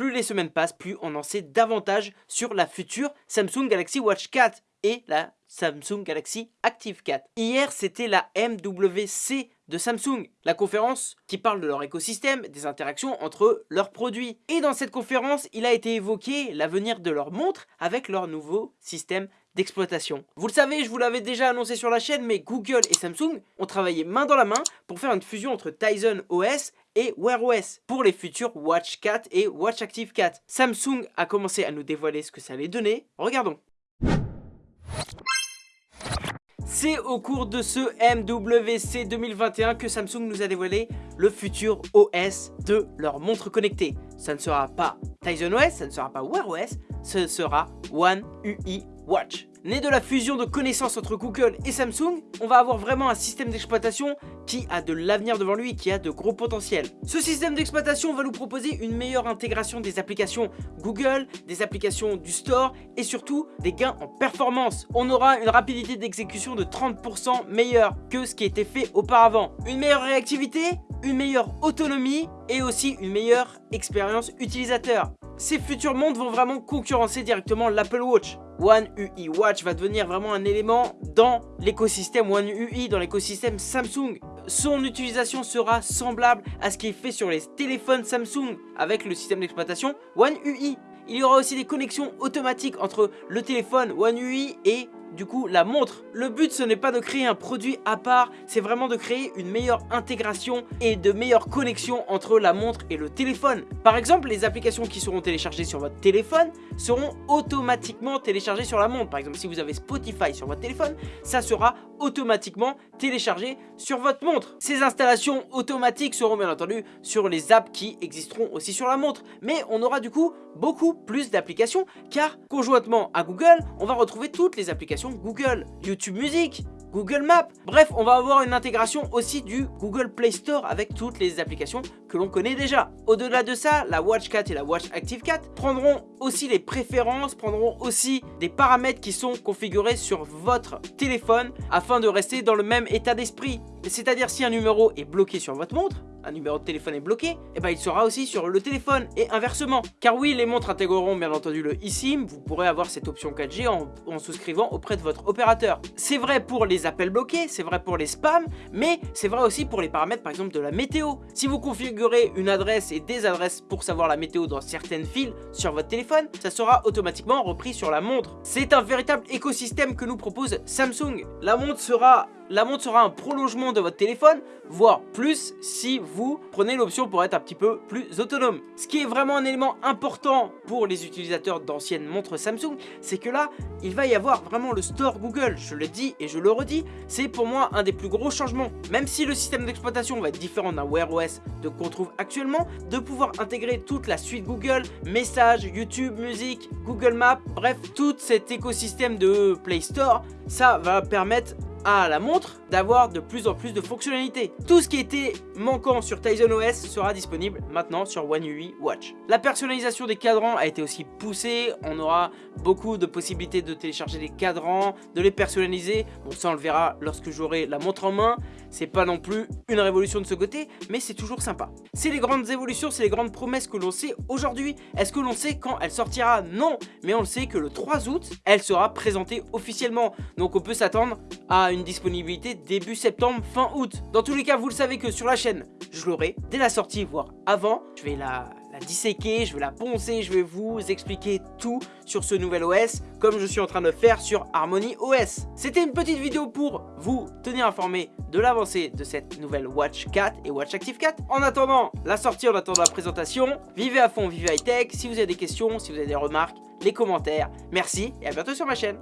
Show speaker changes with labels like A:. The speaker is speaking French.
A: plus les semaines passent, plus on en sait davantage sur la future Samsung Galaxy Watch 4 et la Samsung Galaxy Active 4. Hier, c'était la MWC de Samsung, la conférence qui parle de leur écosystème, des interactions entre leurs produits. Et dans cette conférence, il a été évoqué l'avenir de leur montre avec leur nouveau système d'exploitation. Vous le savez, je vous l'avais déjà annoncé sur la chaîne, mais Google et Samsung ont travaillé main dans la main pour faire une fusion entre Tizen OS et Wear OS pour les futurs Watch 4 et Watch Active 4. Samsung a commencé à nous dévoiler ce que ça allait donner. Regardons. C'est au cours de ce MWC 2021 que Samsung nous a dévoilé le futur OS de leur montre connectée. Ça ne sera pas Tizen OS, ça ne sera pas Wear OS, ce sera One UI Watch. Né de la fusion de connaissances entre Google et Samsung, on va avoir vraiment un système d'exploitation qui a de l'avenir devant lui, qui a de gros potentiel. Ce système d'exploitation va nous proposer une meilleure intégration des applications Google, des applications du store et surtout des gains en performance. On aura une rapidité d'exécution de 30% meilleure que ce qui était fait auparavant. Une meilleure réactivité, une meilleure autonomie et aussi une meilleure expérience utilisateur. Ces futurs montres vont vraiment concurrencer directement l'Apple Watch. One UI Watch va devenir vraiment un élément dans l'écosystème One UI, dans l'écosystème Samsung. Son utilisation sera semblable à ce qui est fait sur les téléphones Samsung avec le système d'exploitation One UI. Il y aura aussi des connexions automatiques entre le téléphone One UI et du coup la montre. Le but ce n'est pas de créer un produit à part, c'est vraiment de créer une meilleure intégration et de meilleures connexions entre la montre et le téléphone. Par exemple, les applications qui seront téléchargées sur votre téléphone seront automatiquement téléchargées sur la montre. Par exemple, si vous avez Spotify sur votre téléphone, ça sera automatiquement téléchargé sur votre montre. Ces installations automatiques seront bien entendu sur les apps qui existeront aussi sur la montre. Mais on aura du coup beaucoup plus d'applications car conjointement à Google, on va retrouver toutes les applications Google, YouTube Music, Google Maps. Bref, on va avoir une intégration aussi du Google Play Store avec toutes les applications que l'on connaît déjà. Au-delà de ça, la Watch 4 et la Watch Active 4 prendront aussi les préférences, prendront aussi des paramètres qui sont configurés sur votre téléphone afin de rester dans le même état d'esprit. C'est-à-dire si un numéro est bloqué sur votre montre, un numéro de téléphone est bloqué, et eh ben il sera aussi sur le téléphone et inversement. Car oui, les montres intégreront bien entendu le eSIM, vous pourrez avoir cette option 4G en, en souscrivant auprès de votre opérateur. C'est vrai pour les appels bloqués, c'est vrai pour les spams, mais c'est vrai aussi pour les paramètres par exemple de la météo. Si vous configurez une adresse et des adresses pour savoir la météo dans certaines files sur votre téléphone, ça sera automatiquement repris sur la montre. C'est un véritable écosystème que nous propose Samsung. La montre sera la montre sera un prolongement de votre téléphone, voire plus si vous prenez l'option pour être un petit peu plus autonome. Ce qui est vraiment un élément important pour les utilisateurs d'anciennes montres Samsung, c'est que là, il va y avoir vraiment le store Google. Je le dis et je le redis, c'est pour moi un des plus gros changements. Même si le système d'exploitation va être différent d'un Wear OS de qu'on trouve actuellement, de pouvoir intégrer toute la suite Google, messages, YouTube, musique, Google Maps, bref, tout cet écosystème de Play Store, ça va permettre à la montre d'avoir de plus en plus de fonctionnalités. Tout ce qui était manquant sur Tizen OS sera disponible maintenant sur One UI Watch. La personnalisation des cadrans a été aussi poussée, on aura beaucoup de possibilités de télécharger les cadrans, de les personnaliser, bon ça on le verra lorsque j'aurai la montre en main, c'est pas non plus une révolution de ce côté, mais c'est toujours sympa. C'est les grandes évolutions, c'est les grandes promesses que l'on sait aujourd'hui. Est-ce que l'on sait quand elle sortira? Non, mais on le sait que le 3 août, elle sera présentée officiellement. Donc on peut s'attendre à une disponibilité début septembre, fin août. Dans tous les cas, vous le savez que sur la chaîne, je l'aurai dès la sortie, voire avant. Je vais la, disséquer, je vais la poncer, je vais vous expliquer tout sur ce nouvel OS, comme je suis en train de faire sur Harmony OS. C'était une petite vidéo pour vous tenir informé de l'avancée de cette nouvelle Watch 4 et Watch Active 4. En attendant la sortie, en attendant la présentation, vivez à fond, vivez high tech. Si vous avez des questions, si vous avez des remarques, les commentaires. Merci et à bientôt sur ma chaîne.